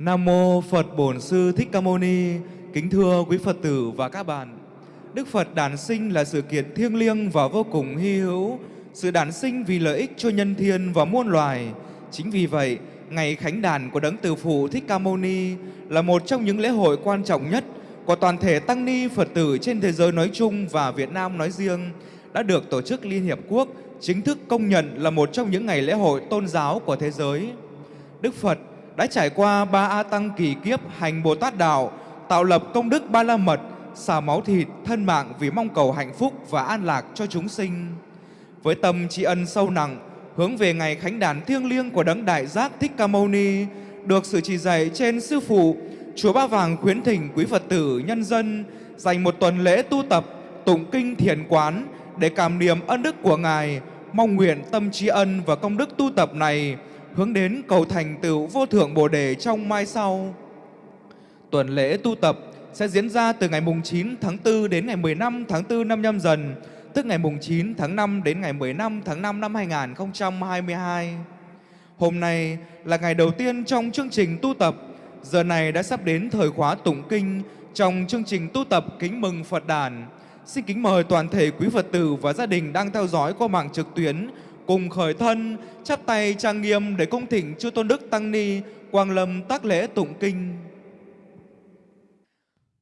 Nam mô Phật Bổn Sư Thích Ca Mâu Ni. Kính thưa quý Phật tử và các bạn. Đức Phật đản sinh là sự kiện thiêng liêng và vô cùng hy hữu, sự đản sinh vì lợi ích cho nhân thiên và muôn loài. Chính vì vậy, ngày khánh đàn của Đấng Từ Phụ Thích Ca Mâu Ni là một trong những lễ hội quan trọng nhất của toàn thể tăng ni Phật tử trên thế giới nói chung và Việt Nam nói riêng đã được Tổ chức Liên Hiệp Quốc chính thức công nhận là một trong những ngày lễ hội tôn giáo của thế giới. Đức Phật đã trải qua ba A Tăng kỳ kiếp hành Bồ Tát Đạo, tạo lập công đức ba la mật, xả máu thịt, thân mạng vì mong cầu hạnh phúc và an lạc cho chúng sinh. Với tâm tri ân sâu nặng, hướng về ngày khánh đàn thiêng liêng của Đấng Đại Giác Thích Ca Mâu Ni, được sự chỉ dạy trên Sư Phụ, Chùa Ba Vàng khuyến thỉnh quý Phật tử, nhân dân dành một tuần lễ tu tập, tụng kinh thiền quán để cảm niệm ân đức của Ngài, mong nguyện tâm tri ân và công đức tu tập này hướng đến cầu thành tựu vô thượng Bồ đề trong mai sau. Tuần lễ tu tập sẽ diễn ra từ ngày mùng 9 tháng 4 đến ngày 15 tháng 4 năm nhâm dần, tức ngày mùng 9 tháng 5 đến ngày 15 tháng 5 năm 2022. Hôm nay là ngày đầu tiên trong chương trình tu tập. Giờ này đã sắp đến thời khóa tụng kinh trong chương trình tu tập kính mừng Phật đản. Xin kính mời toàn thể quý Phật tử và gia đình đang theo dõi qua mạng trực tuyến cùng khởi thân, chắp tay trang nghiêm để cung thỉnh chư tôn đức tăng ni quang lâm tác lễ tụng kinh.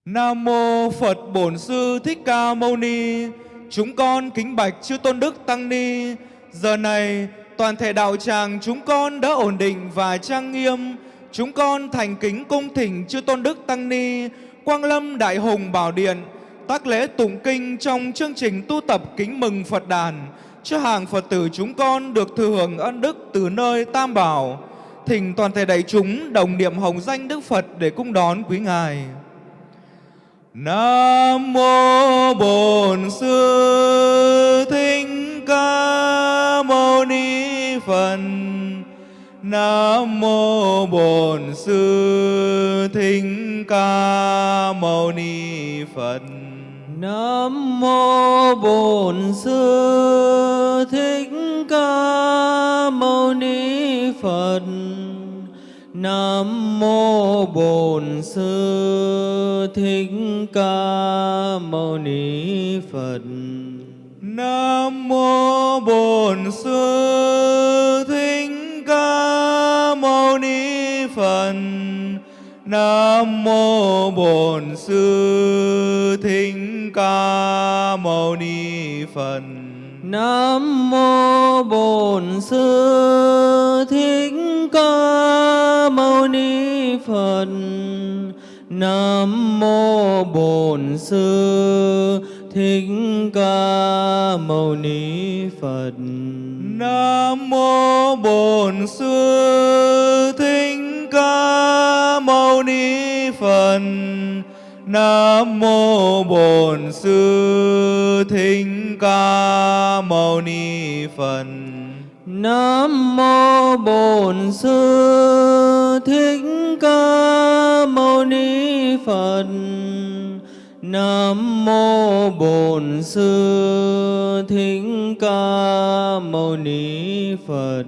Nam mô Phật Bổn Sư Thích Ca Mâu Ni. Chúng con kính bạch chư tôn đức tăng ni. Giờ này toàn thể đạo tràng chúng con đã ổn định và trang nghiêm. Chúng con thành kính cung thỉnh chư tôn đức tăng ni quang lâm đại hùng bảo điện tác lễ tụng kinh trong chương trình tu tập kính mừng Phật đàn cho hàng Phật tử chúng con được thừa hưởng ân đức từ nơi Tam Bảo. Thỉnh toàn thể đại chúng đồng niệm hồng danh Đức Phật để cung đón quý Ngài. Nam mô Bổn Sư Thích Ca Mâu Ni Phật. Nam mô Bổn Sư Thích Ca Mâu Ni Phật. Nam mô Bổn Sư Thích Ca Mâu Ni Phật. Nam mô Bổn Sư Thích Ca Mâu Ni Phật. Nam mô Bổn Sư Thích Ca Mâu Ni Phật. Nam mô Bổn Sư Thích Ca Mâu Ni Phật. Nam mô Bổn Sư Thích Ca Mâu Ni Phật. Nam mô Bổn Sư Thích Ca Mâu Ni Phật. Nam mô Bổn Sư Thích Ca Mâu Ni Phật. Nam mô Bổn Sư Thích Ca Mâu Ni Phật. Nam mô Bổn Sư Thích Ca Mâu Ni Phật. Nam mô Bổn Sư Thích Ca Mâu Ni Phật.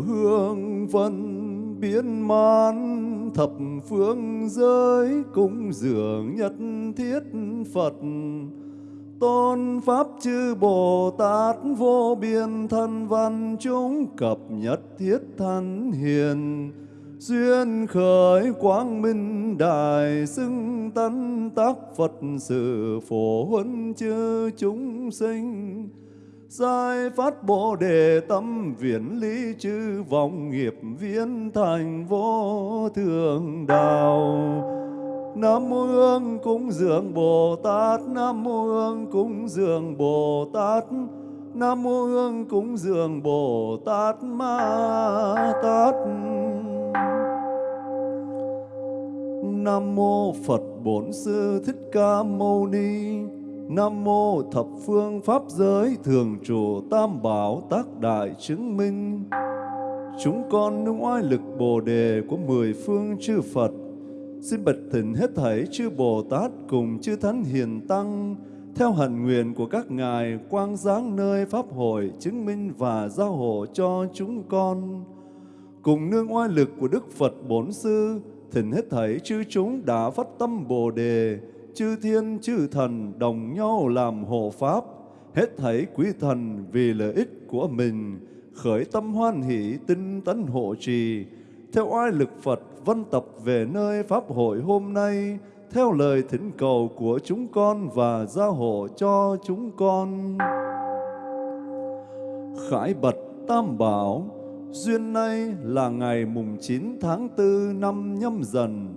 Hương vân biến man, thập phương giới cúng dường nhất thiết Phật. Tôn pháp chư Bồ Tát vô biên thân văn chúng cập nhất thiết thân hiền. Duyên khởi quang minh đại xưng tấn tác Phật sự phổ huân chư chúng sinh. Giải phát Bồ đề tâm viễn lý chư vọng nghiệp viễn thành vô thượng đạo. Nam mô Hương cúng dường Bồ Tát, Nam mô Hương cúng dường Bồ Tát, Nam mô Hương cúng dường Bồ Tát Ma Tát. Nam mô Phật Bổn Sư Thích Ca Mâu Ni. Nam mô thập phương pháp giới thường trụ tam bảo tác đại chứng minh. Chúng con nương oai lực Bồ đề của mười phương chư Phật, xin bạch thỉnh hết thảy chư Bồ Tát cùng chư Thánh Hiền Tăng, theo hạnh nguyện của các ngài quang giáng nơi Pháp hội chứng minh và giao hộ cho chúng con. Cùng nương oai lực của Đức Phật Bổn Sư, thỉnh hết thảy chư chúng đã phát tâm Bồ đề, chư thiên chư thần đồng nhau làm hộ pháp, hết thảy quý thần vì lợi ích của mình, khởi tâm hoan hỷ tinh tấn hộ trì, theo oai lực Phật văn tập về nơi Pháp hội hôm nay, theo lời thỉnh cầu của chúng con và gia hộ cho chúng con. Khải bật Tam Bảo, duyên nay là ngày mùng 9 tháng 4 năm nhâm dần,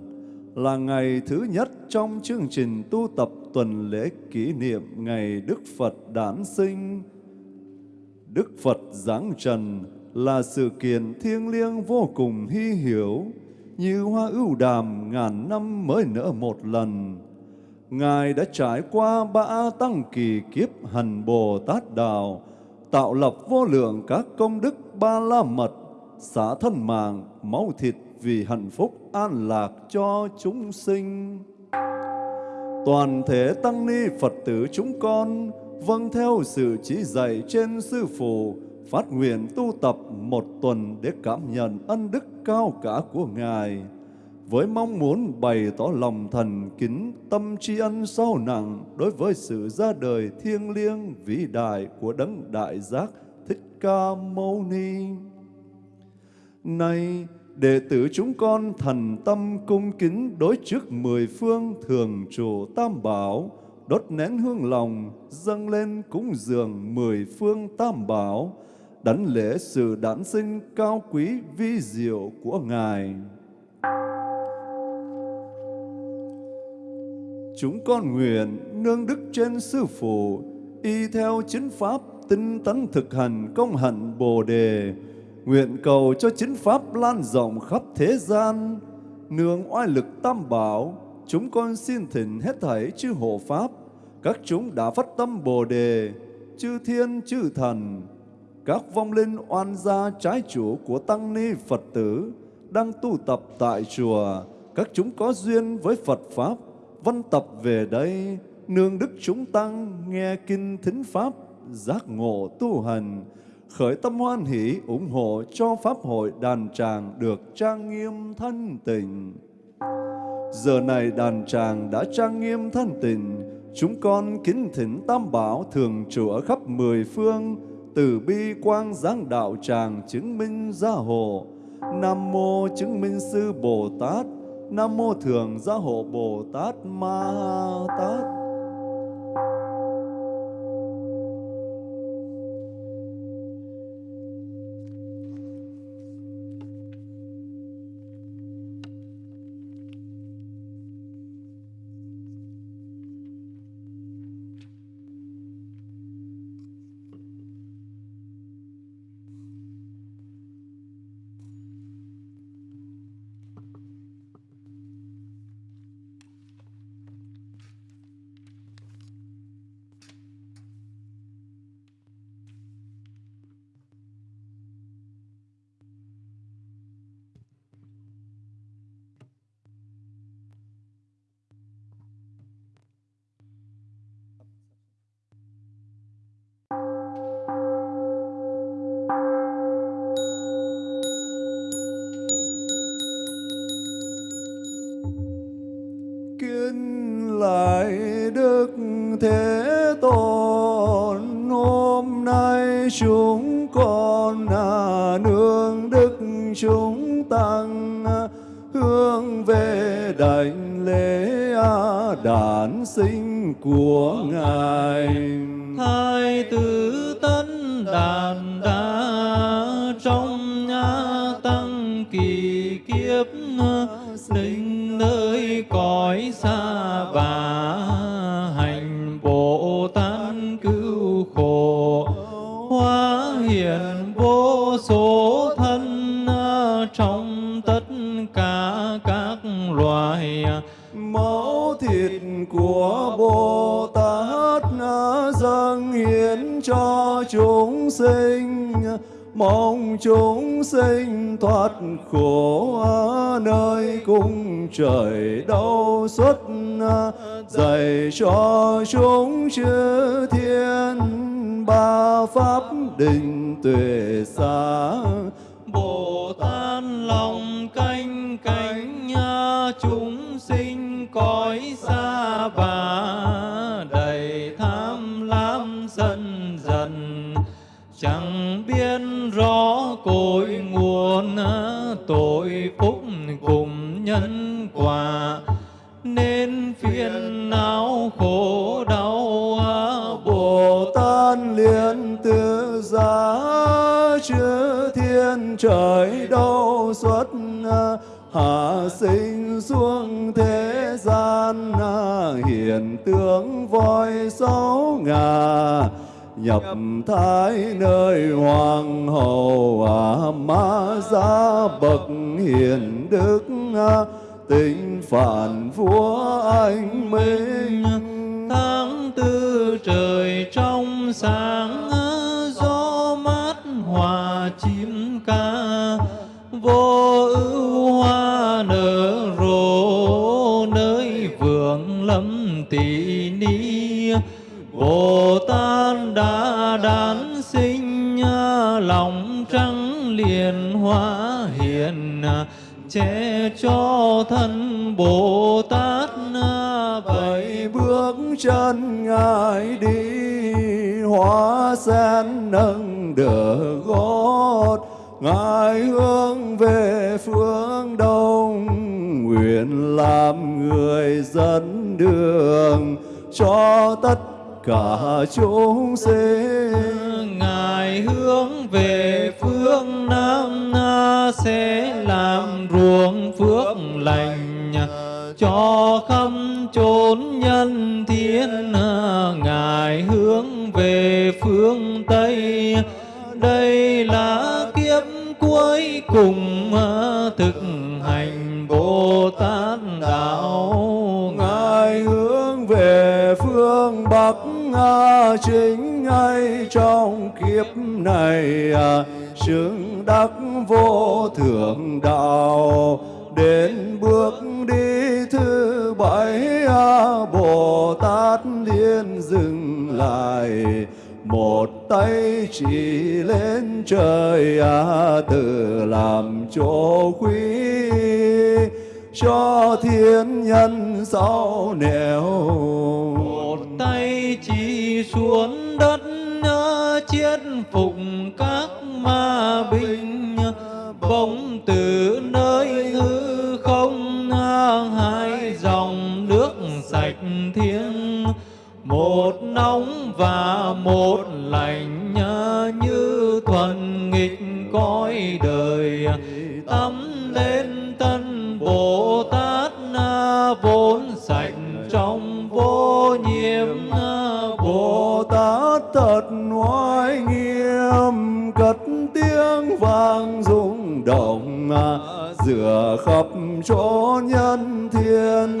là ngày thứ nhất trong chương trình tu tập tuần lễ kỷ niệm ngày Đức Phật đản sinh. Đức Phật giáng trần là sự kiện thiêng liêng vô cùng hy hiểu, như hoa ưu đàm ngàn năm mới nở một lần. Ngài đã trải qua ba tăng kỳ kiếp hành Bồ Tát Đạo, tạo lập vô lượng các công đức ba la mật, xả thân mạng, máu thịt vì hạnh phúc an lạc cho chúng sinh. Toàn thể tăng ni Phật tử chúng con vâng theo sự chỉ dạy trên Sư Phụ, phát nguyện tu tập một tuần để cảm nhận ân đức cao cả của Ngài, với mong muốn bày tỏ lòng thần kính tâm tri ân sâu nặng đối với sự ra đời thiêng liêng vĩ đại của Đấng Đại Giác Thích Ca Mâu Ni. Nay, đệ tử chúng con thần tâm cung kính đối trước mười phương thường trụ tam bảo, đốt nén hương lòng, dâng lên cúng dường mười phương tam bảo, đảnh lễ sự đản sinh cao quý vi diệu của Ngài. Chúng con nguyện nương đức trên Sư Phụ, y theo chính pháp tinh tấn thực hành công hạnh Bồ Đề, nguyện cầu cho chính pháp lan rộng khắp thế gian, nương oai lực tam bảo, chúng con xin thỉnh hết thảy chư hộ pháp, các chúng đã phát tâm Bồ Đề, chư thiên chư thần, các vong linh oan gia trái chủ của tăng ni Phật tử đang tu tập tại chùa, các chúng có duyên với Phật pháp, văn tập về đây, nương đức chúng tăng nghe kinh thính pháp, giác ngộ tu hành, khởi tâm hoan hỷ ủng hộ cho Pháp hội đàn tràng được trang nghiêm thân tình. Giờ này đàn tràng đã trang nghiêm thân tình, chúng con kính thỉnh Tam Bảo thường trụ ở khắp mười phương, từ bi quang giáng đạo tràng chứng minh gia hộ. Nam mô chứng minh sư Bồ Tát, Nam mô thường gia hộ Bồ Tát Ma Tát. Ngài máu thịt của Bồ Tát dâng hiến cho chúng sinh. Mong chúng sinh thoát khổ ở nơi cung trời đau xuất à? dạy cho chúng chư thiên ba pháp định tuệ sáng chẳng biết rõ cội nguồn tội phúc cùng nhân quả, nên phiền não khổ đau Bồ Tát liên tự giá chư thiên trời đâu xuất, hạ sinh xuống thế gian hiện tướng voi sáu ngà nhập thái nơi hoàng hậu à, ma gia bậc hiền đức à, tình phản vua anh minh. Tháng tư trời trong sáng gió mát hòa chim ca. Vô ưu hoa nở rộ nơi vườn lâm tỷ ni bồ tát đã đản sinh à, lòng trắng liền hóa hiền à, che cho thân Bồ Tát bảy à, bước chân ngài đi, hóa sen nâng đỡ gót. Ngài hướng về phương đông, nguyện làm người dẫn đường cho tất cả chúng sinh. Ngài hướng về phương nam sẽ làm ruộng phước lành cho khắp chốn nhân thiên. Ngài hướng về phương tây, đây là kiếp cuối cùng thực hành bồ tát. Chính ngay trong kiếp này à, chứng đắc vô thượng đạo, đến bước đi thứ bảy à, bồ tát liên dừng lại, một tay chỉ lên trời à, tự làm chỗ quý cho thiên nhân sau nẻo. Một tay chỉ xuống đất chiết phục các ma binh. Bỗng từ nơi hư không hai dòng nước sạch thiêng. Một nóng và một lạnh như thuần nghịch cõi đời. Tắm lên thân bồ tát vốn sạch trong vô nhiễm bồ tát thật oai nghiêm, cất tiếng vang rung động giữa khắp chỗ nhân thiên.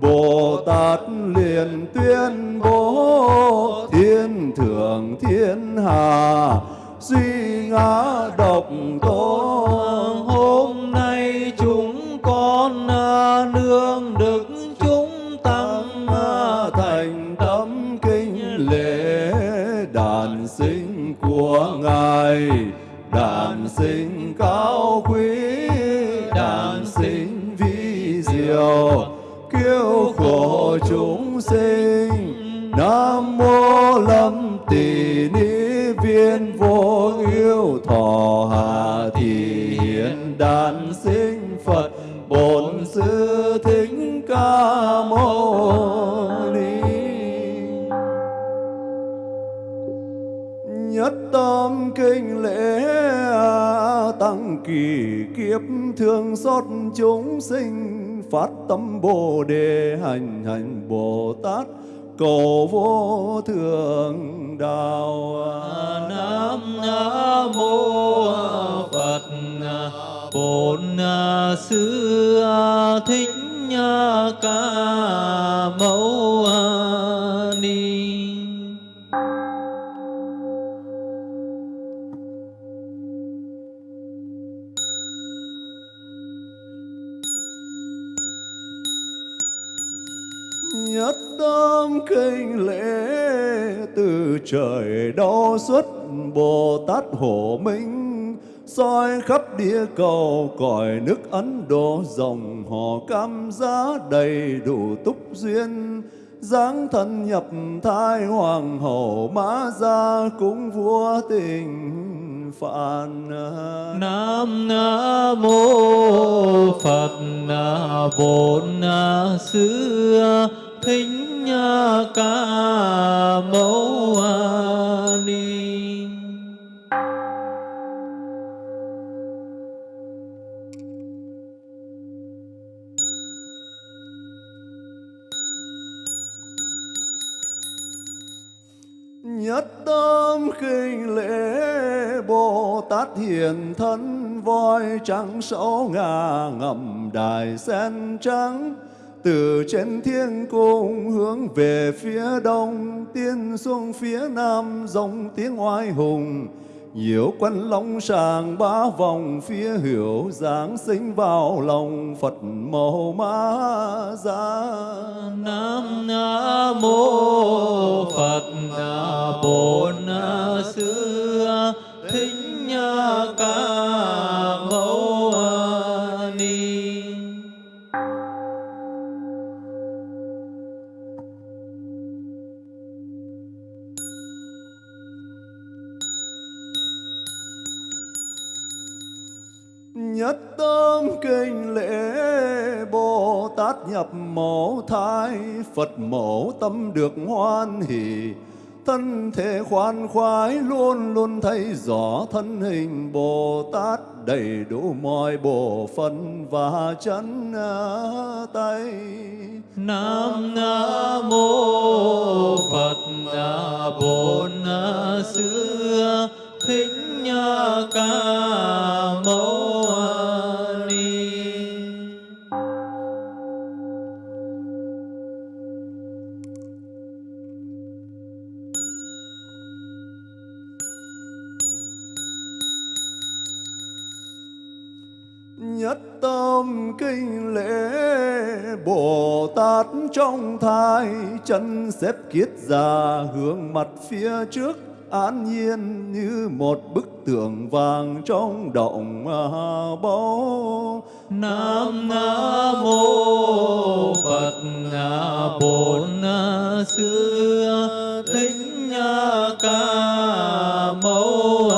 Bồ Tát liền tuyên bố, thiên thượng thiên hà suy ngã độc tôn. Đàn sinh cao quý, đàn sinh vi diệu cứu khổ chúng sinh. Nam mô Lâm Tỳ Ni Viên Vô Yêu Thọ Hà Thị Hiện Đàn kiếp thương xót chúng sinh, phát tâm bồ đề hành hành bồ tát, cầu vô thượng đạo. Nam mô Phật. Bổn Sư Thích Ca Mâu kinh lễ từ trời đo xuất bồ tát hổ minh, soi khắp địa cầu cõi nước ấn độ dòng họ cam giá đầy đủ túc duyên. Dáng thân nhập thai hoàng hậu mã gia cũng vua tình phạn. Nam mô Phật Bổn Sư Thích Ca Mâu Ni. Nhất tâm khinh lễ Bồ Tát hiền thân, voi trắng sổ ngà ngầm đài sen trắng từ trên thiên cung hướng về phía đông, tiên xuống phía nam, dòng tiếng oai hùng. Nhiều quân long sàng ba vòng, phía hiểu giáng sinh vào lòng. Phật màu ma ra Nam mô Phật Bổn Sư Thích Ca Mâu Nhất tâm kinh lễ Bồ Tát nhập mẫu thai, Phật mẫu tâm được hoan hỷ Thân thể khoan khoái luôn luôn thấy rõ thân hình Bồ Tát đầy đủ mọi bộ phận và chân à, tay. Nam mô Phật à, Bổn à, Xưa Thích Ca Mâu Ni. Nhất tâm kinh lễ, Bồ Tát trong thai, chân xếp kiết già hướng mặt phía trước an nhiên như một bức tượng vàng trong động à, báu. Nam mô Phật Bổn Sư Thích Ca Mâu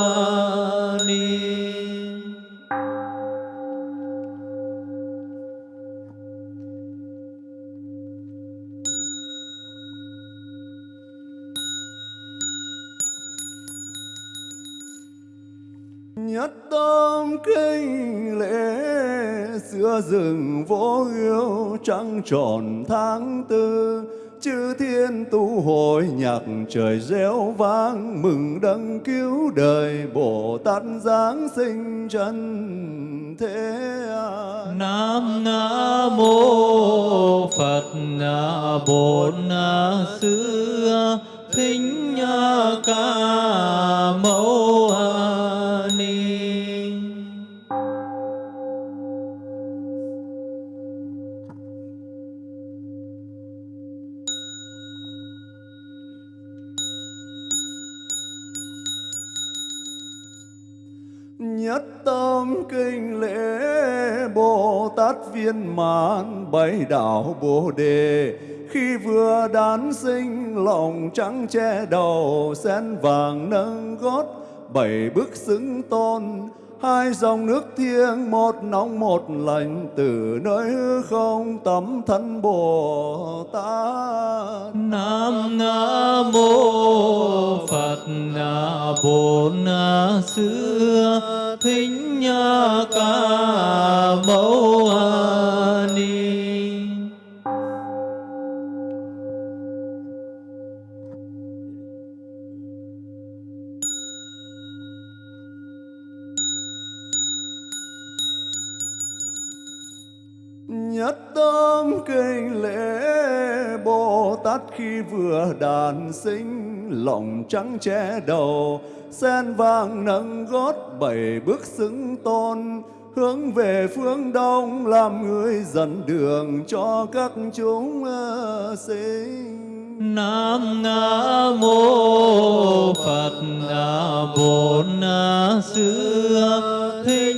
Nhất tâm kinh lễ, xưa rừng vô yêu trăng tròn tháng tư. Chư thiên tu hội nhạc trời reo vang, mừng đấng cứu đời bồ tát giáng sinh chân thế Nam mô Phật Bổn Sư Thích Ca Mâu Ni. Nhất tâm kinh lễ Bồ Tát viên mãn bảy đạo Bồ đề khi vừa đán sinh, lòng trắng che đầu, sen vàng nâng gót, bảy bước xứng tôn. Hai dòng nước thiêng, một nóng, một lạnh, từ nơi hư không tấm thân bồ tát. Nam mô Phật na Bổn thính nha Ca Mâu vừa đàn sinh, Lòng trắng che đầu Sen vàng nâng gót bảy bước xứng tôn, Hướng về phương đông làm người dẫn đường cho các chúng ờ, sinh Nam mô Phật Bổn Sư Thích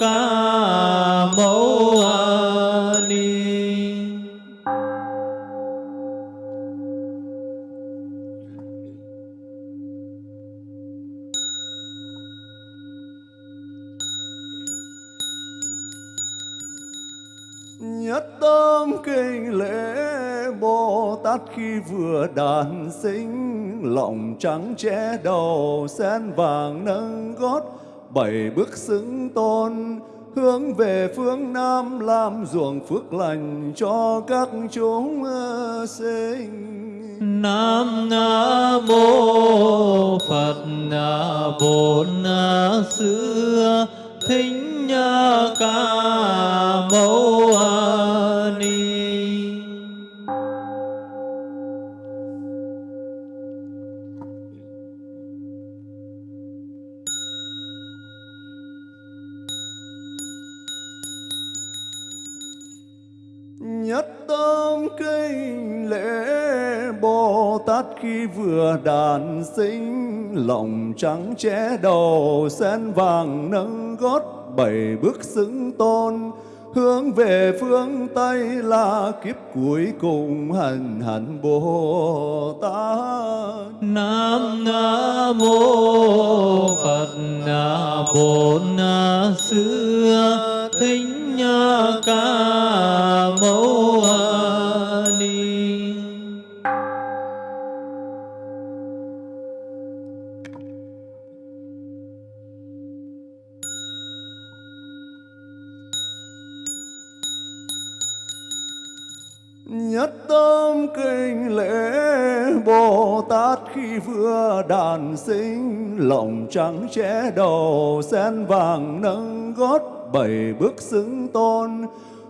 Ca Mâu Ni. Lễ Bồ Tát khi vừa đàn sinh, Lòng trắng che đầu, sen vàng nâng gót Bảy bước xứng tôn, Hướng về phương Nam, làm ruộng phước lành cho các chúng ờ, sinh Nam mô, Phật Bổn xưa thính Ca Mâu Ni. Tâm kinh lễ Bồ Tát khi vừa đàn sinh, Lòng trắng che đầu, sen vàng nâng gót Bảy bước xứng tôn. Hướng về phương Tây là kiếp cuối cùng hành hạnh Bồ Tát Nam mô Phật Bổn Sư Thích Bồ Na khi Thính đàn sinh Lòng trắng che đầu sen vàng nâng gót Bảy bước xứng tôn,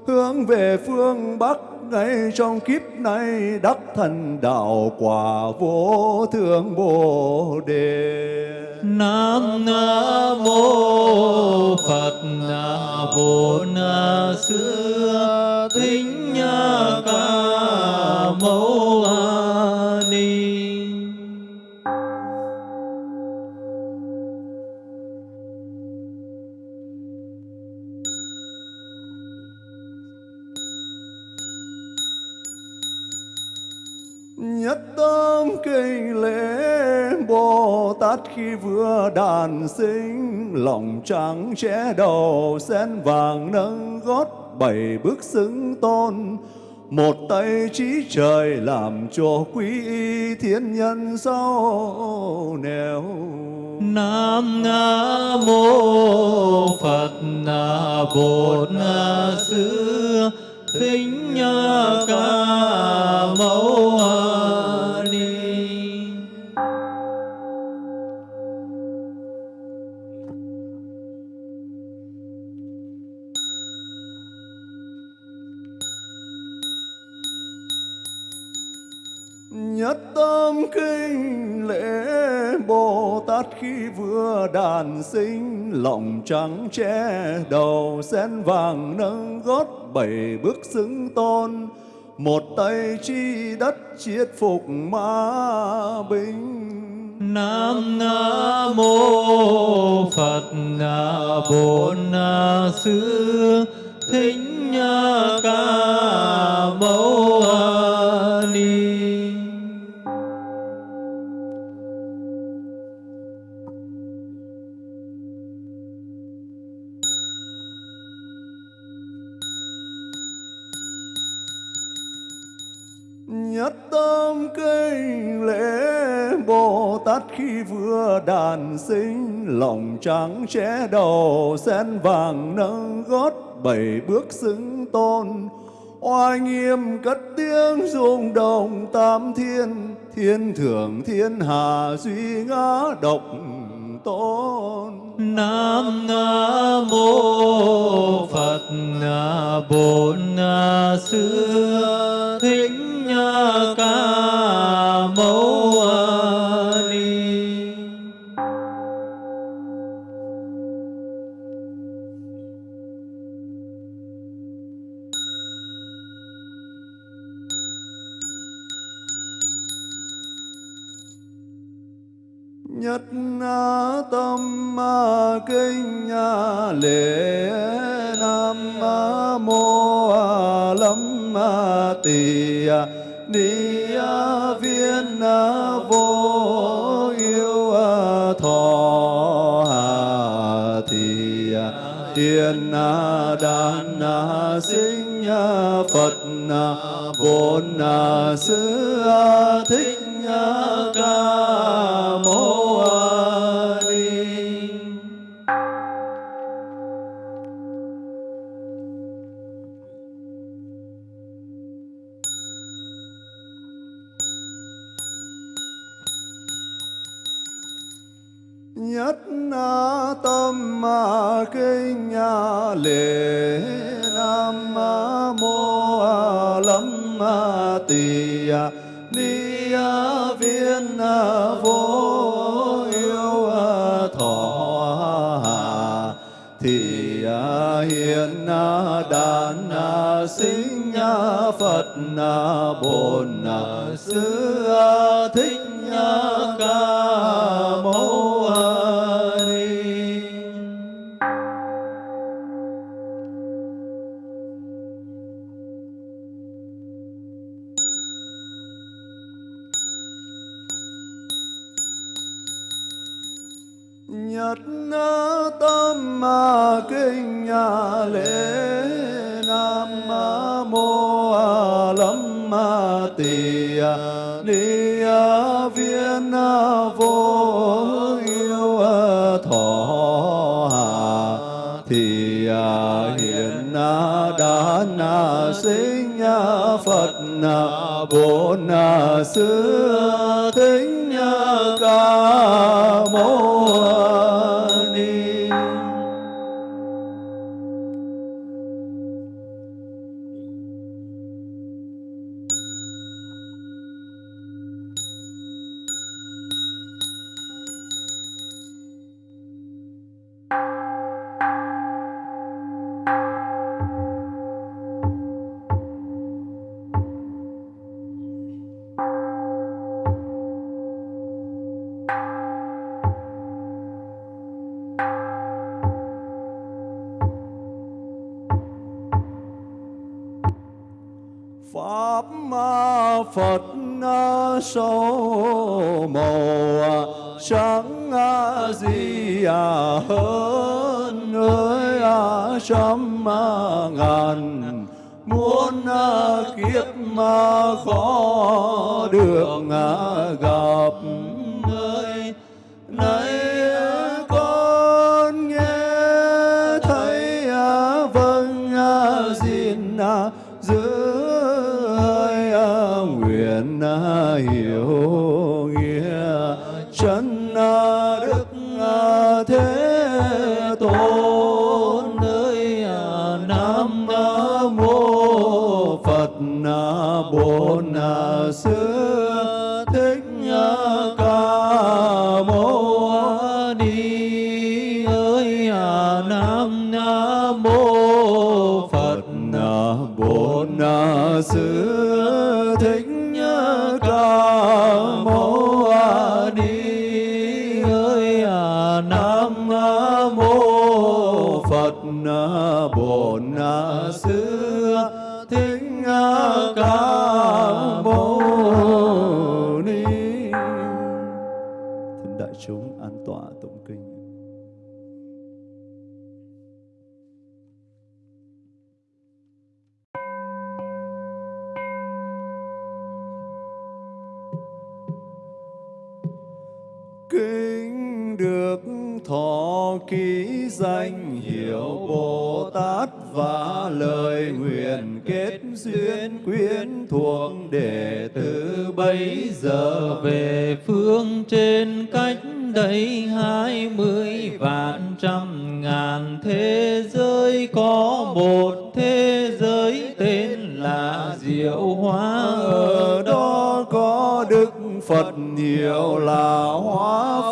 Hướng về phương Bắc ngay trong kiếp này Đắc thành đạo quả vô thượng Bồ Đề Nam mô Phật Bổn tính Thích Ca Mâu Ni. Nhất tâm kinh lễ Bồ Tát khi vừa đàn sinh, Lòng trắng che đầu, sen vàng nâng gót Bảy bước xứng tôn. Một tay trí trời làm cho quý y thiên nhân sau nẻo. Nam mô Phật na bản na Sư Thích Ca mẫu Ni. Nhất tâm kinh Tát khi vừa đàn sinh, Lòng trắng che đầu, sen vàng nâng gót Bảy bước xứng tôn. Một tay chi đất chiết phục ma binh. Nam mô Phật Bổn Sư Thích Ca Mâu Bồ khi vừa đàn sinh, lòng trắng che đầu, sen vàng nâng gót, bảy bước xứng tôn. Oai nghiêm cất tiếng rung động tam thiên thiên thượng, thiên hà duy ngã độc tôn. Nam mô Phật Bổn Sư Thích Ca Mâu tâm kinh lễ nam mô lâm tỳ ni viên vô yêu thọ thì tiền đàn sinh phật bổn sư thích ca mâu ma kinh lễ nam mô a lâm tỳ ni viên vô yêu thọ thì hiện đàn sinh phật bổn sư thích ca kinh lễ nam mô lâm tỳ ni viên vô yêu thọ thì hiện đàn sinh phật bổn sư thích ca mâu ký danh hiệu Bồ Tát và lời nguyện kết duyên quyến thuộc đệ tử bây giờ về phương trên cách đây hai mươi vạn trăm ngàn thế giới, có một thế giới tên là diệu hóa ở đó có Đức Phật hiệu là Hóa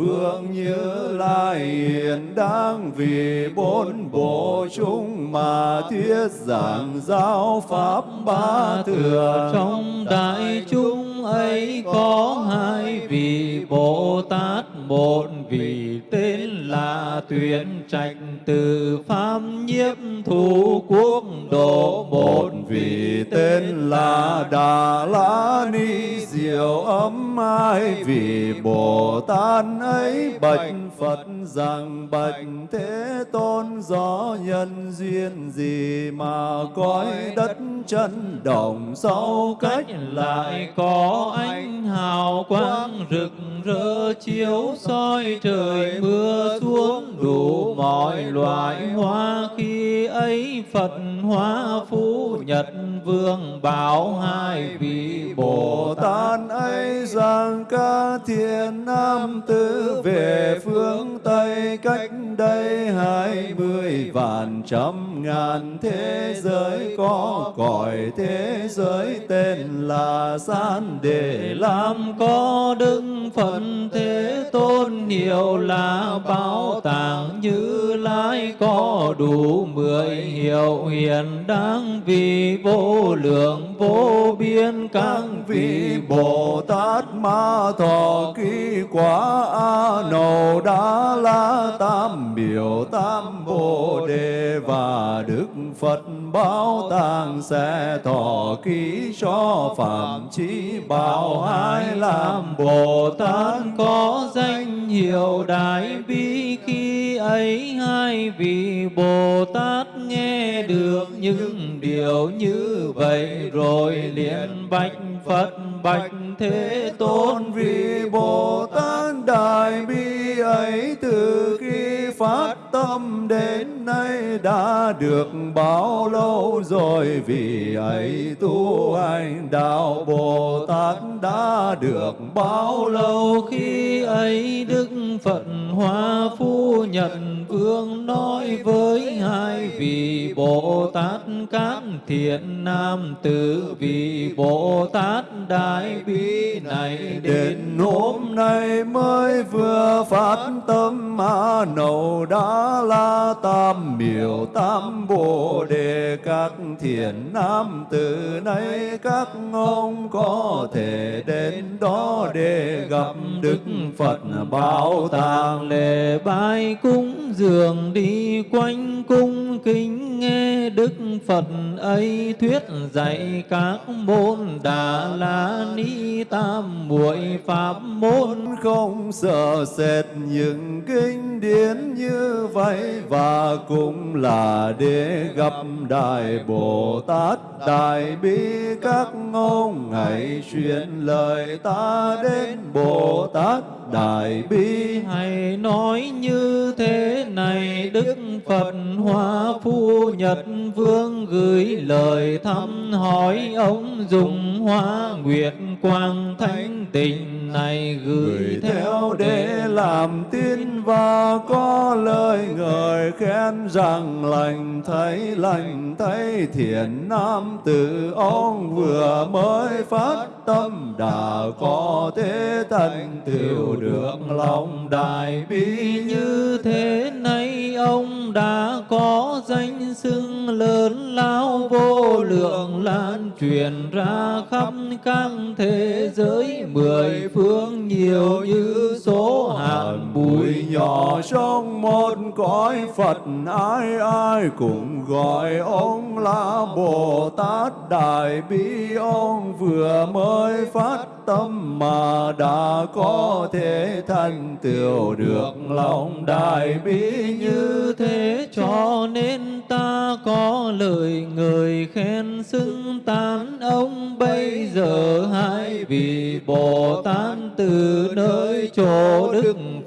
Vương Như Lai hiện đang vì bốn bộ chúng mà thuyết giảng giáo pháp ba thừa. Trong đại chúng ấy có hai vị Bồ Tát, một vị tên là tuyển trạch, từ pháp nhiếp thủ quốc độ một vị tên là Đà La Ni. Diệu ấm ai vì Bồ Tát ấy bạch Phật rằng bạch Thế Tôn do nhân duyên gì mà cõi đất chân đồng sâu cách lại có ánh hào quang rực rỡ chiếu soi trời mưa xuống đủ mọi loại hoa khi ấy Phật hóa phú nhật vương bảo hai vị Bồ Tát ấy rằng ca thiên nam tử về phương Tây, cách đây hai mươi vạn trăm ngàn thế giới, có cõi thế giới tên là gian để làm có đức phận thế tôn hiệu là bảo tàng như lai có đủ mười hiệu hiền đáng vì vô lượng vô biên các vị Bồ Tát Ma Thọ Ký Quả A Nầu Đa La Tam Biểu Tam Bồ Đề và Đức Phật Bảo Tàng sẽ thọ ký cho Phạm Chí Bảo. Hai làm Bồ Tát có danh hiệu Đại Bi khi ấy hai vị Bồ Tát nghe được những điều như vậy rồi liền bạch Phật bạch Thế Tôn. Vì Bồ Tát Đại Bi ấy từ khi phát tâm đến nay đã được bao lâu rồi? Vì ấy tu hành đạo Bồ Tát đã được bao lâu khi ấy Đức Phật Hoa Phu nhận Vương nói với hai vị Bồ Tát các thiện nam tử vì Bồ Tát Đại Bi này đến hôm nay mới vừa phát tâm mà nầu đã la tam miểu tam bồ đề các thiện nam tử này các ông có thể đến đó để gặp Đức Phật bảo tàng. Lễ bái cúng dường đi quanh cung kính nghe Đức Phật ấy thuyết dạy các môn đà la ni tam muội pháp môn. Không sợ sệt những kinh điển như vậy và cũng là để gặp đại bồ tát đại bi các ông hãy truyền lời ta đến bồ tát đại bi hãy nói như thế này đức phật hoa phu nhật vương gửi lời thăm hỏi ông dùng hoa nguyệt quang thánh tình này gửi, gửi theo để làm tin và có lời người khen rằng lành, thấy lành, thấy thiện nam tử ông vừa mới phát tâm. Đã có thế thành tựu được lòng đại bi như thế. Này ông đã có danh xưng lớn lao vô lượng, lan truyền ra khắp các thế giới. Mười phương nhiều như số hạt bụi nhỏ trong một cõi Phật, ai ai cũng gọi ông là Bồ Tát. Đại Bi ông vừa mới phát tâm mà đã có thể thành tựu được lòng. Đại bi như thế, cho nên ta có lời người khen xưng tán ông. Bây giờ hai vị Bồ Tát từ nơi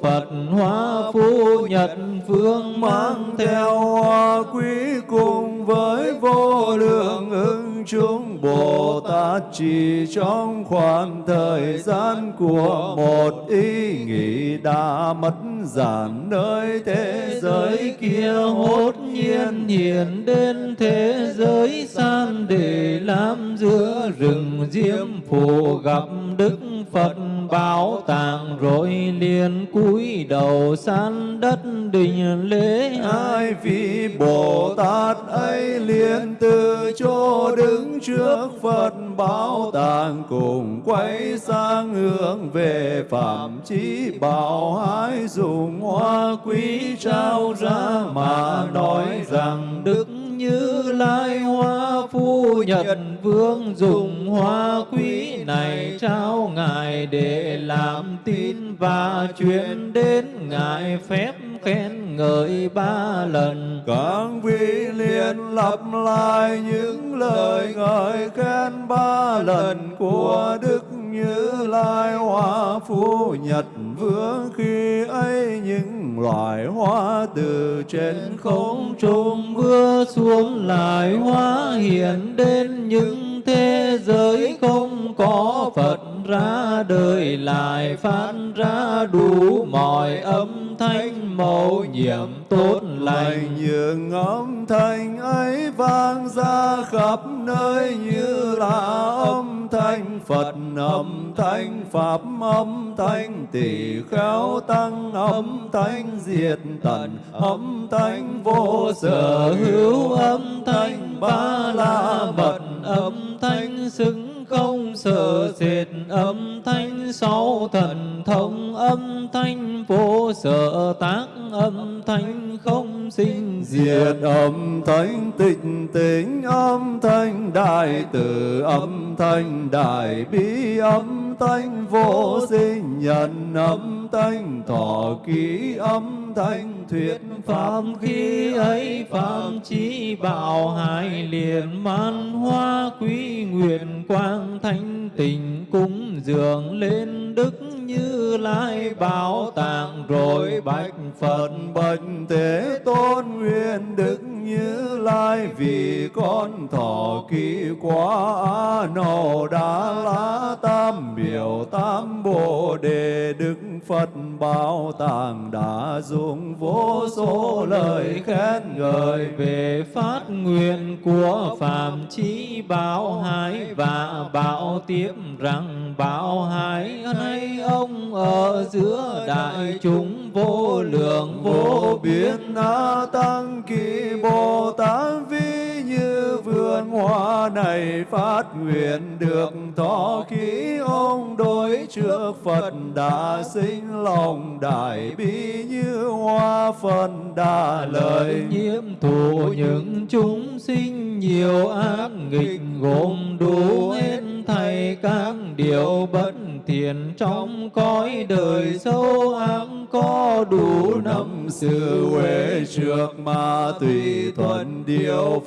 Phật hóa phu nhật phương mang theo hoa quý cùng với vô lượng ứng chúng. Bồ Tát chỉ trong khoảng thời gian của một ý nghĩ đã mất giản nơi thế giới kia. Hốt nhiên hiện đến thế giới san để làm giữa rừng diêm phù gặp đức Phật bảo tàng rồi liền cúi đầu san đất đình lễ Hai vị Bồ Tát ấy liền từ chỗ đứng trước Phật bảo tàng cùng quay sang hướng về phạm chí bảo hái dùng hoa quý trao ra mà nói rằng Đức như Lai Hoa Phu Nhật Vương dùng hoa quý này trao Ngài để làm tin và truyền đến Ngài phép khen ngợi ba lần. Các vị liền lặp lại những lời ngợi khen ba lần của Đức như Lai Hoa phú Nhật Vương khi ấy những loài hoa từ trên không Không trung mưa xuống lại hoa hiện đến những thế giới không có Phật ra đời lại phát ra đủ mọi âm thanh mẫu nhiệm tốt lành. Lành những âm thanh ấy vang ra khắp nơi như là âm thanh Phật, âm thanh Pháp, âm thanh tỷ khéo tăng, âm thanh diệt tận, âm thanh vô sở hữu, âm thanh ba la mật, âm thanh xứng không sợ sệt âm thanh sáu thần thông, âm thanh vô sở tác, âm thanh không sinh diệt. Âm thanh tịnh tính, âm thanh đại từ, âm thanh đại bi, âm thanh vô sinh, nhân âm thanh thọ ký, âm thanh thuyết pháp khi ấy, pháp chí bảo hai liền man hoa quý nguyện quang thanh tình cúng dường lên Đức Như Lai bảo tàng rồi bạch Phật bạch thế tôn nguyện đức như lai vì con thọ ký quá a nâu lá la tam biểu tam bồ đề, đức phật bảo tàng đã dùng vô số lời khen ngợi. Về phát nguyện của Phạm Chí Bảo Hải và bảo tiếp rằng, Bảo Hải hay ông ở giữa đại chúng vô lượng vô biên a tăng kỳ bồ tát vi như vườn hoa này phát nguyện được thọ khí ông đối trước phật đã sinh, lòng đại bi như hoa phần đã lời nhiễm thụ những chúng sinh nhiều ác nghịch, gồm đủ hết thầy các điều bất thiện trong cõi đời sâu ác, có đủ năm sự huệ trước mà tùy thuận điều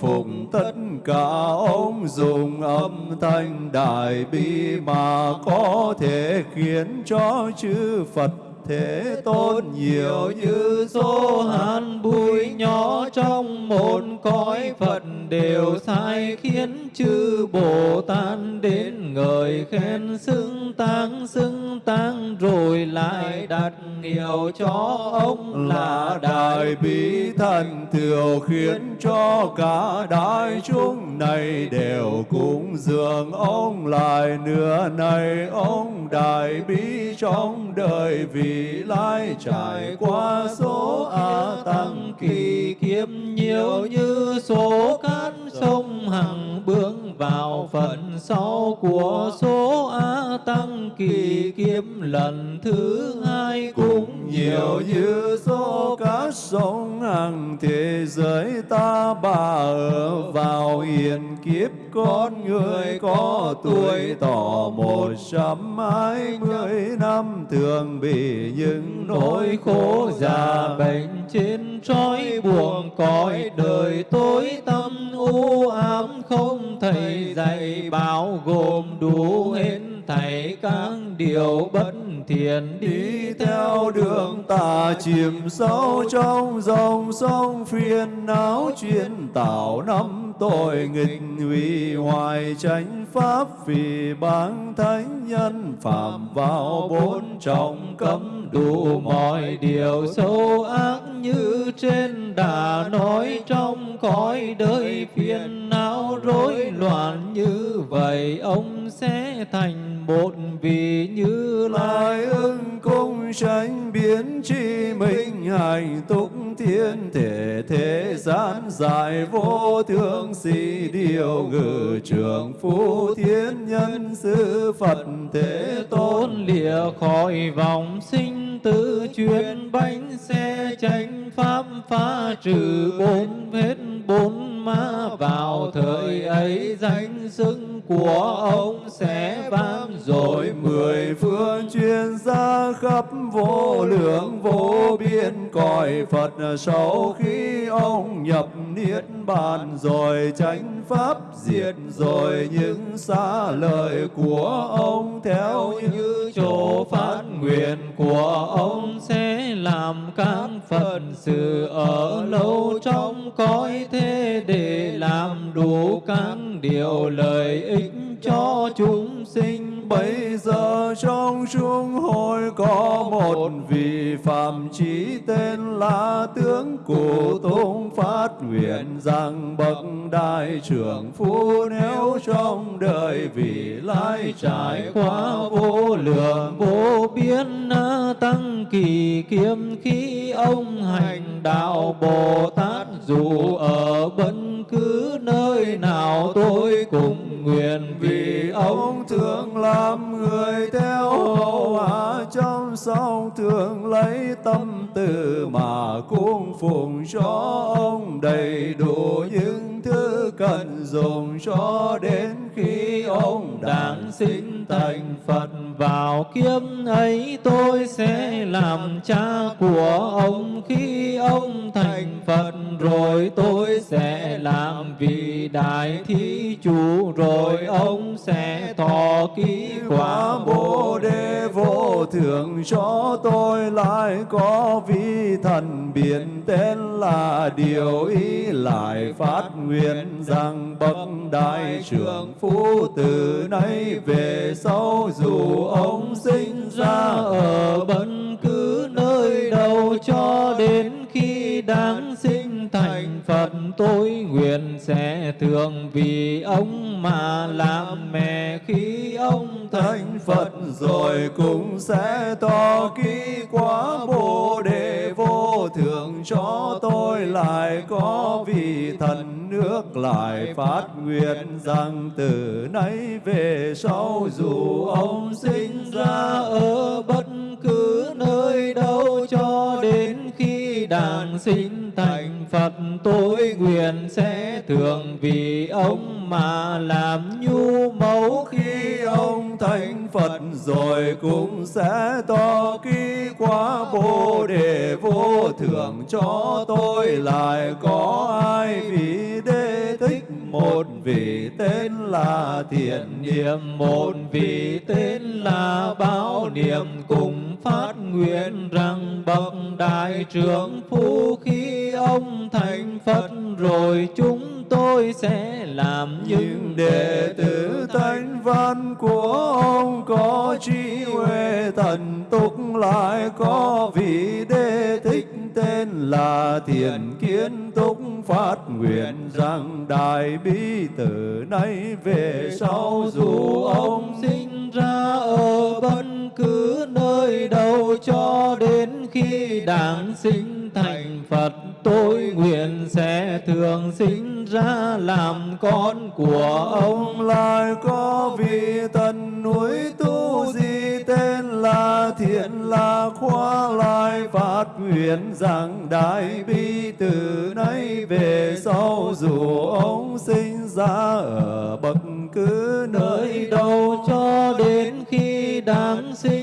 tất cả ông dùng âm thanh đại bi mà có thể khiến cho chư Phật thế tôn nhiều như số hạt bụi nhỏ trong một cõi Phật đều sai khiến chư Bồ Tát đến ngợi khen xưng tang xưng tang, rồi lại đặt hiệu cho ông là đại bi thần thiểu khiến cho cả đại chúng này đều cúng dường ông lại. Nửa này ông đại bi trong đời vì vị lai trải qua số a tăng kỳ kiếp nhiều như số cát sông hằng bước vào phần sau của số a tăng kỳ kiếp lần thứ hai cũng nhiều như số cát sông hằng thế giới ta bà ở vào hiện kiếp, con người có tuổi tỏ một trăm hai mươi năm, thường bị những nỗi khổ già bệnh trên trói buồn cõi đời tối tâm u ám, không thầy dạy bảo gồm đủ hết thảy các điều bất thiền đi theo đường tà chìm sâu trong dòng sông phiền não chuyên tạo năm tội nghịch hủy hoài chánh pháp vì báng thánh nhân phạm vào bốn trọng cấm đủ mọi điều xấu ác như trên đã nói trong cõi đời phiền não rối loạn như vậy, ông sẽ thành một vị như lai lại ưng cung sanh biến chi minh hành túc thiên thể, thế gian giải vô thượng sĩ điều ngự trường phu thiên nhân sư phật thế tôn lìa khỏi vòng sinh tử chuyên bánh xe tránh pháp phá trừ bốn hết bốn ma vào thời ấy danh xưng của ông sẽ vang rồi mười phương chuyên ra khắp vô lượng, vô biên. Cõi Phật sau khi ông nhập niết bàn, rồi chánh pháp diệt, rồi những xa lời của ông theo như chỗ phát nguyện của ông sẽ làm các phần sự ở lâu trong cõi thế để làm đủ các điều lợi ích cho chúng sinh. Bây giờ trong chúng có một vị phạm chí tên là tướng cụ phát nguyện rằng bậc đại trưởng phu nếu trong đời vì lai trải qua vô lượng, vô biên tăng kỳ kiếm khi ông hành đạo Bồ Tát dù ở bất cứ nơi nào tôi cùng nguyện vì ông ông thường làm người theo hậu hạ trong song thường lấy tâm từ mà cung phụng cho ông đầy đủ những thứ cần dùng cho đến khi ông đản sinh thành Phật. Vào kiếp ấy tôi sẽ làm cha của ông. Khi ông thành Phật rồi tôi sẽ làm vị đại thí chủ. Rồi ông sẽ thọ ký quả quả bồ đề vô thượng cho tôi lại có vi thần biển tên là điều ý lại phát nguyện rằng bậc đại trưởng phu từ nay về sau dù ông sinh ra ở bất cứ nơi đâu cho đến đáng sinh thành Phật, tôi nguyện sẽ thường vì ông mà làm mẹ. Khi ông thành Phật rồi cũng sẽ to ký quá bồ đề vô thượng, cho tôi lại có vị thần nước lại phát nguyện rằng từ nay về sau dù ông sinh ra ở bất cứ nơi đâu cho đến đàn sinh thành Phật tôi nguyện sẽ thường vì ông mà làm nhu mẫu. Khi ông thành Phật rồi cũng sẽ to ký quá, bồ đề vô thượng cho tôi lại có ai vì đế thích. Một vị tên là thiện niệm, một vị tên là báo niệm, cùng phát nguyện rằng bậc đại trưởng phu khi ông thành Phật rồi chúng tôi sẽ làm những đệ tử thánh văn của ông có trí huệ thần túc lại, có vị đế thích tên là thiền kiến túc, phát nguyện rằng đại bi từ nay về sau dù ông sinh ra ở bất cứ nơi đâu cho đến khi đản sinh thành Phật tôi nguyện sẽ thường sinh ra làm con của ông. Lại có vị thần núi tu di tên là thiện là khoa lại phát nguyện rằng đại bi từ nay về sau dù ông sinh ra ở bất cứ nơi đâu. Cho đến khi đáng sinh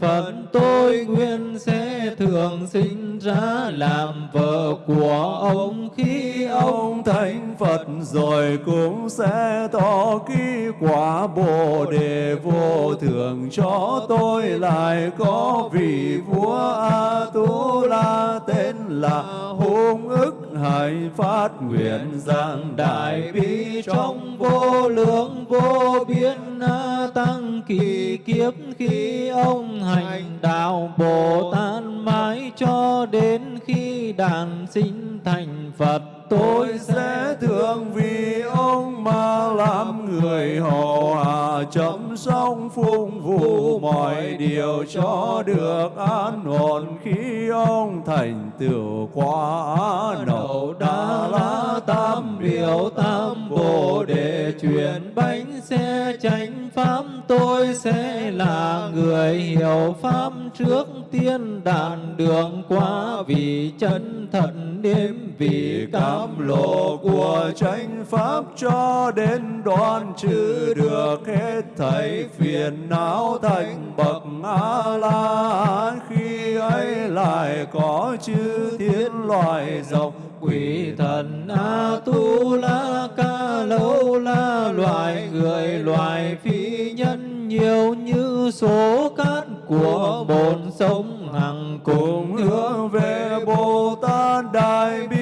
Phật tôi nguyện sẽ thường sinh ra làm vợ của ông. Khi ông thành Phật rồi cũng sẽ tỏ ký quả Bồ đề vô thường. Cho tôi lại có vị vua A Tu La tên là hung ức hãy phát nguyện giảng đại bi trong vô lượng vô biên na tăng kỳ kiếp khi ông hành đạo bồ tát mãi cho đến khi đàn sinh thành phật. Tôi sẽ thương vì ông mà làm người hầu hạ chấm song phung vụ mọi điều cho được an ổn. Khi ông thành tựu quá nậu đa la tam biểu tam bồ đề. Chuyển bánh xe chánh pháp tôi sẽ là người hiểu pháp trước tiên đàn đường qua vì chân thật đêm vì cam lộ của chánh pháp. Cho đến đoan trừ được hết thảy phiền não thành bậc a la khi ấy lại có chư thiên loài rộng. Quỷ thần a tu la ca lâu la loài người, loài phi nhân, nhiều như số cát của bồn sông hằng, cùng hướng về Bồ Tát Đại Bi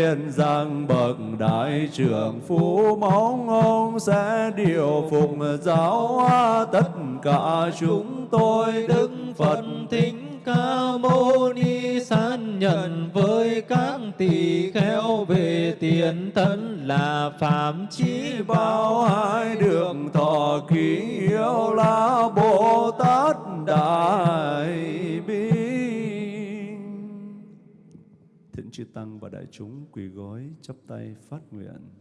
thế nguyện rằng bậc đại trưởng phú mong ông sẽ điều phục giáo hóa tất cả chúng tôi. Đức Phật thính ca mâu ni san nhận với các tỳ kheo về tiền thân là phạm chí bao, hai đường thọ ký yêu là Bồ Tát Đại. Chư Tăng và đại chúng quỳ gối chắp tay phát nguyện.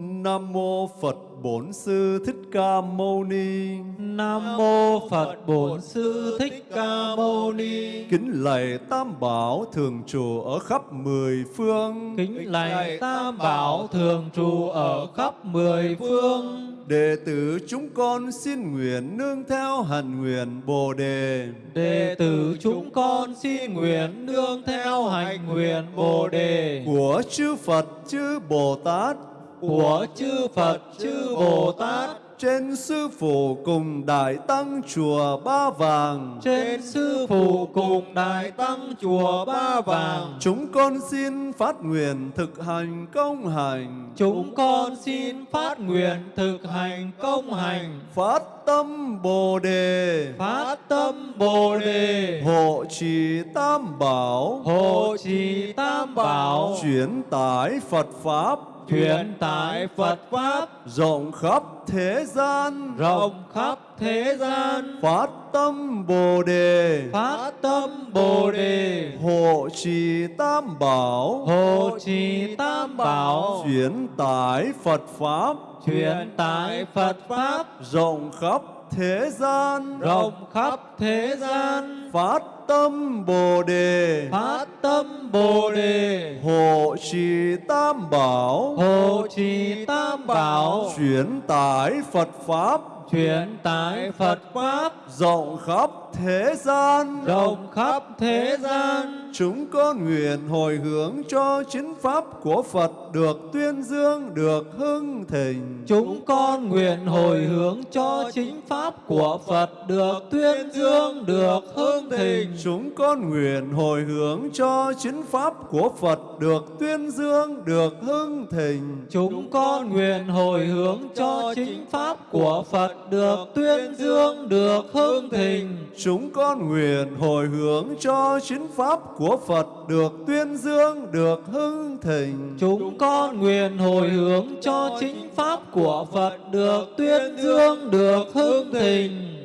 Nam mô Phật Bổn Sư Thích Ca Mâu Ni. Nam mô Phật Bổn Sư Thích Ca Mâu Ni. Kính lạy Tam Bảo thường trụ ở khắp mười phương. Kính lạy Tam Bảo thường trụ ở khắp mười phương. Đệ tử chúng con xin nguyện nương theo hành nguyện Bồ đề. Đệ tử chúng con xin nguyện nương theo hành nguyện Bồ đề của chư Phật chư Bồ Tát của chư Phật chư Bồ Tát. Trên sư phụ cùng đại tăng chùa Ba Vàng. Trên sư phụ cùng đại tăng chùa Ba Vàng. Chúng con xin phát nguyện thực hành công hành. Chúng con xin phát nguyện thực hành công hành. Phát tâm Bồ đề. Phát tâm Bồ đề. Hộ trì Tam Bảo. Hộ trì Tam Bảo. Chuyển tải Phật pháp truyền tải Phật pháp. Rộng khắp thế gian. Rộng khắp thế gian. Phát tâm Bồ đề. Phát tâm Bồ đề. Hộ trì Tam Bảo. Hộ trì Tam Bảo. Chuyển tải Phật pháp. Truyền tải Phật pháp. Rộng khắp thế gian. Rộng khắp thế gian. Phát tâm Bồ đề. Phát tâm Bồ đề. Hộ trì Tam Bảo. Hộ trì Tam Bảo. Chuyển tải Phật pháp. Truyền tải Phật pháp. Rộng khắp thế gian rộng khắp thế gian. chúng con nguyện hồi hướng cho chính pháp của Phật được tuyên dương được hưng thịnh. Chúng con nguyện hồi hướng cho chính pháp của Phật được tuyên dương được hưng thịnh. chúng con nguyện hồi hướng cho chính pháp của Phật được tuyên dương được hưng thịnh. Chúng con nguyện hồi hướng cho chính pháp của Phật được tuyên dương được hưng thịnh chúng con nguyện hồi hướng cho chính pháp của Phật được tuyên dương, được hưng thịnh. Chúng con nguyện hồi hướng cho chính pháp của Phật được tuyên dương, được hưng thịnh.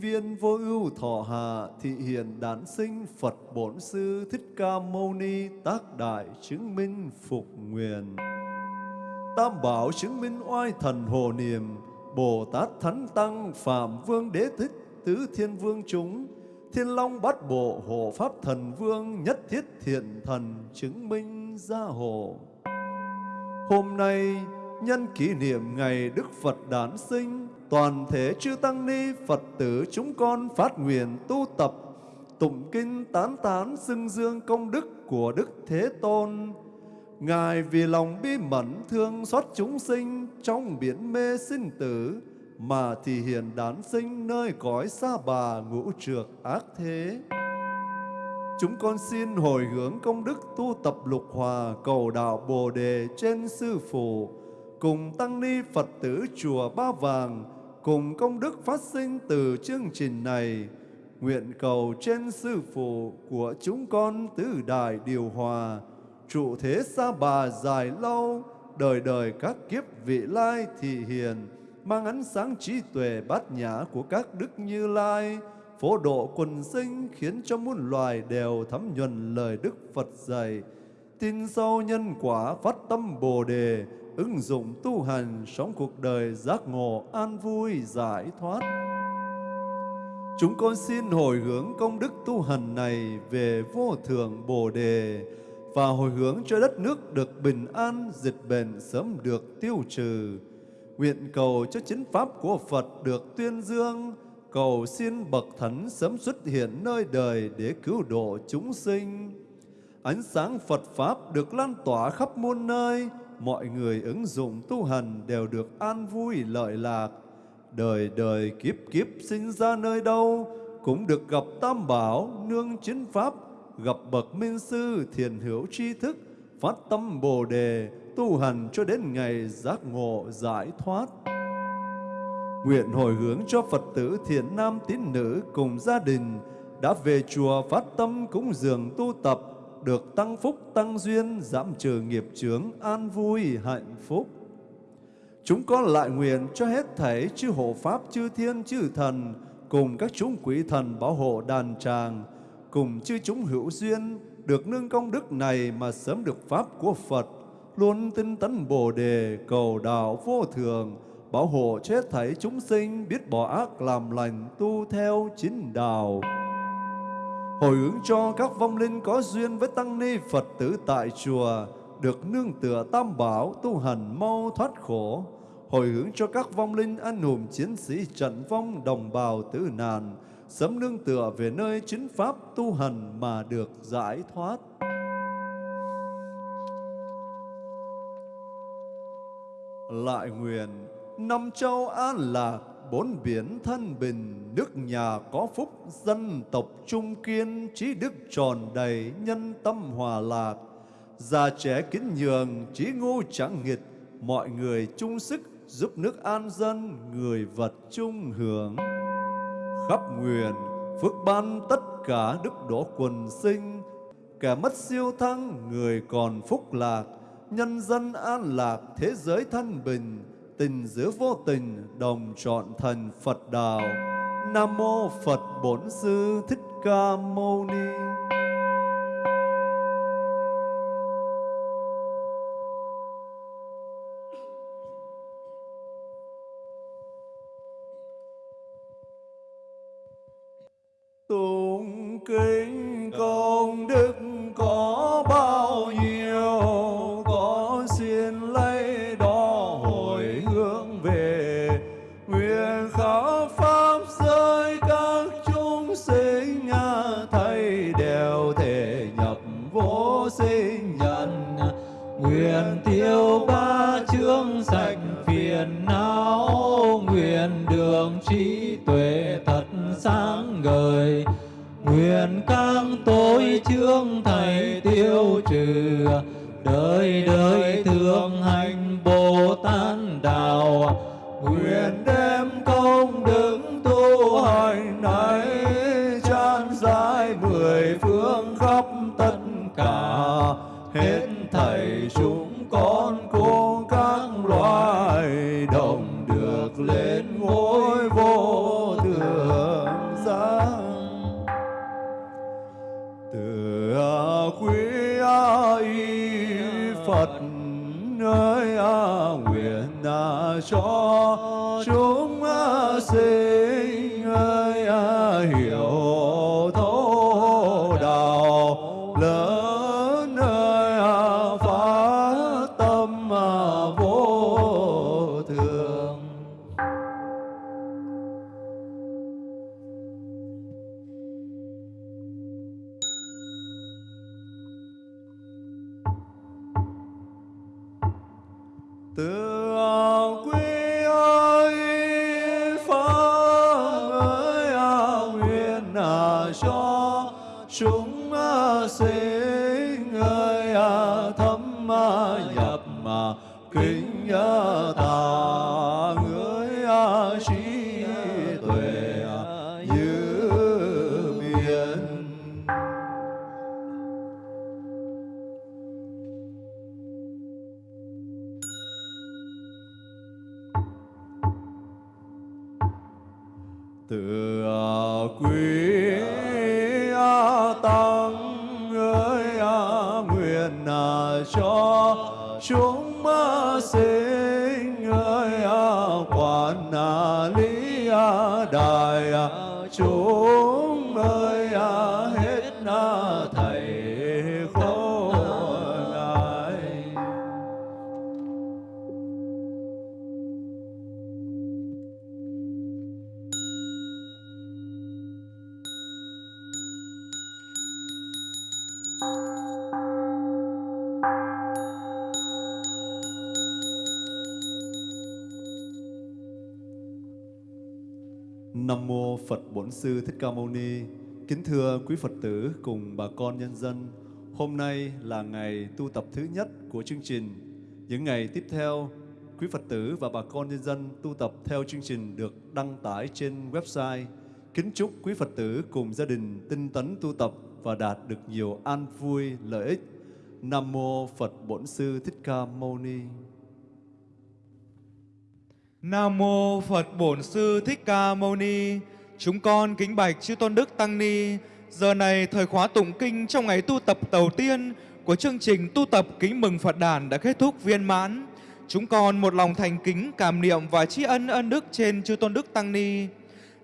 Viên Vô Ưu Thọ Hạ Thị hiền Đản Sinh Phật Bổn Sư Thích Ca Mâu Ni Tác Đại Chứng Minh Phục Nguyện Tam Bảo chứng minh oai thần hồ niệm Bồ Tát Thánh Tăng, Phạm Vương Đế Thích, Tứ Thiên Vương chúng, Thiên Long Bát Bộ, Hộ Pháp Thần Vương, Nhất Thiết Thiện Thần, chứng minh gia hộ. Hôm nay, nhân kỷ niệm ngày Đức Phật đản sinh, toàn thể chư Tăng Ni Phật tử chúng con phát nguyện tu tập, tụng kinh tán tán xưng dương công đức của Đức Thế Tôn. Ngài vì lòng bi mẫn thương xót chúng sinh trong biển mê sinh tử, mà thì hiện đản sinh nơi cõi xa bà ngũ trược ác thế. Chúng con xin hồi hướng công đức tu tập lục hòa cầu đạo Bồ Đề trên Sư Phụ, cùng Tăng Ni Phật tử Chùa Ba Vàng, cùng công đức phát sinh từ chương trình này, nguyện cầu trên Sư Phụ của chúng con tứ đại điều hòa, trụ thế xa bà dài lâu, đời đời các kiếp vị lai thị hiền, mang ánh sáng trí tuệ bát nhã của các đức như lai, phổ độ quần sinh khiến cho muôn loài đều thấm nhuần lời Đức Phật dạy. Tin sâu nhân quả phát tâm Bồ Đề, ứng dụng tu hành sống cuộc đời giác ngộ an vui giải thoát. Chúng con xin hồi hướng công đức tu hành này về vô thượng Bồ Đề và hồi hướng cho đất nước được bình an, dịch bệnh sớm được tiêu trừ. Nguyện cầu cho chính pháp của Phật được tuyên dương, cầu xin bậc thánh sớm xuất hiện nơi đời để cứu độ chúng sinh. Ánh sáng Phật Pháp được lan tỏa khắp muôn nơi, mọi người ứng dụng tu hành đều được an vui lợi lạc. Đời đời kiếp kiếp sinh ra nơi đâu, cũng được gặp Tam Bảo, nương chính Pháp, gặp bậc minh sư thiền hữu tri thức, phát tâm Bồ Đề, tu hành cho đến ngày giác ngộ giải thoát. Nguyện hồi hướng cho Phật tử thiện nam tín nữ cùng gia đình đã về chùa phát tâm cúng dường tu tập, được tăng phúc tăng duyên, giảm trừ nghiệp chướng, an vui hạnh phúc. Chúng con lại nguyện cho hết thảy chư hộ pháp, chư thiên, chư thần, cùng các chúng quỷ thần bảo hộ đàn tràng, cùng chư chúng hữu duyên, được nương công đức này mà sớm được pháp của Phật, luôn tinh tấn Bồ đề cầu đạo vô thường, bảo hộ chết thảy chúng sinh biết bỏ ác làm lành tu theo chính đạo. Hồi hướng cho các vong linh có duyên với tăng ni Phật tử tại chùa được nương tựa tam bảo tu hành mau thoát khổ. Hồi hướng cho các vong linh anh hùng chiến sĩ trận vong đồng bào tử nạn sớm nương tựa về nơi chính pháp tu hành mà được giải thoát. Lại nguyện năm châu an lạc, bốn biển thân bình, nước nhà có phúc, dân tộc trung kiên, trí đức tròn đầy, nhân tâm hòa lạc. Già trẻ kính nhường, trí ngu chẳng nghịch, mọi người chung sức giúp nước an dân, người vật chung hưởng. Khắp nguyện, phước ban tất cả đức độ quần sinh, kẻ mất siêu thăng, người còn phúc lạc, nhân dân an lạc, thế giới thân bình, tình giữa vô tình, đồng trọn thần Phật đạo. Nam mô Phật Bổn Sư Thích Ca Mâu Ni. Sư Thích Ca Mâu Ni. Kính thưa quý Phật tử cùng bà con nhân dân, hôm nay là ngày tu tập thứ nhất của chương trình. Những ngày tiếp theo, quý Phật tử và bà con nhân dân tu tập theo chương trình được đăng tải trên website. Kính chúc quý Phật tử cùng gia đình tinh tấn tu tập và đạt được nhiều an vui lợi ích. Nam mô Phật Bổn Sư Thích Ca Mâu Ni. Nam mô Phật Bổn Sư Thích Ca Mâu Ni. Chúng con kính bạch chư tôn đức tăng ni. Giờ này thời khóa tụng kinh trong ngày tu tập đầu tiên của chương trình tu tập kính mừng Phật đản đã kết thúc viên mãn. Chúng con một lòng thành kính cảm niệm và tri ân ân đức trên chư tôn đức tăng ni.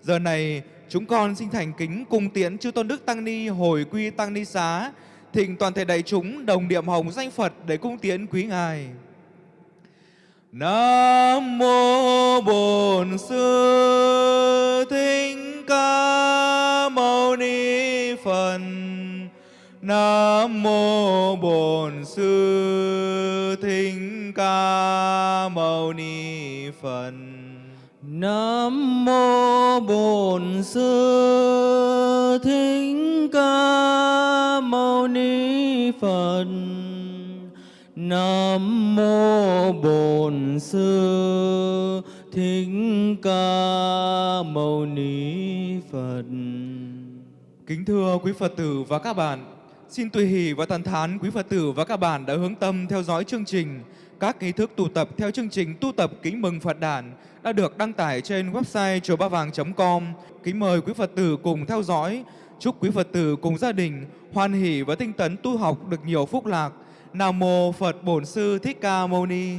Giờ này chúng con xin thành kính cùng tiễn chư tôn đức tăng ni hồi quy tăng ni xá, thỉnh toàn thể đại chúng đồng niệm hồng danh Phật để cung tiễn quý ngài. Nam mô Bổn Sư Thích Ca Mâu Ni Phật. Nam mô Bổn Sư Thích Ca Mâu Ni Phật. Nam mô Bổn Sư Thích Ca Mâu Ni Phật. Nam mô Bổn Sư Thích Ca Mâu Ni Phật. Kính thưa quý Phật tử và các bạn, xin tùy hỷ và thần thán quý Phật tử và các bạn đã hướng tâm theo dõi chương trình. Các nghi thức tu tập theo chương trình tu tập kính mừng Phật đản đã được đăng tải trên website chùa ba vàng.com. Kính mời quý Phật tử cùng theo dõi. Chúc quý Phật tử cùng gia đình hoan hỷ và tinh tấn tu học được nhiều phúc lạc. Nam mô Phật Bổn Sư Thích Ca Mâu Ni.